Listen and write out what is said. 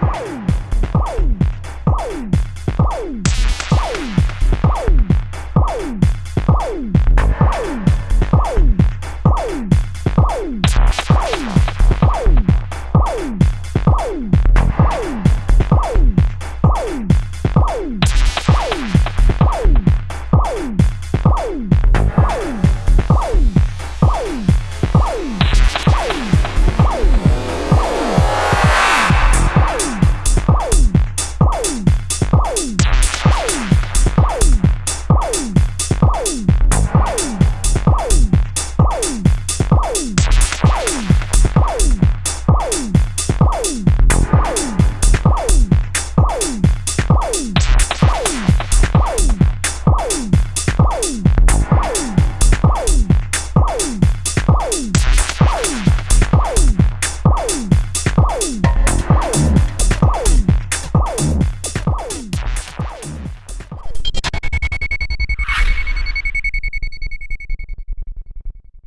Bye.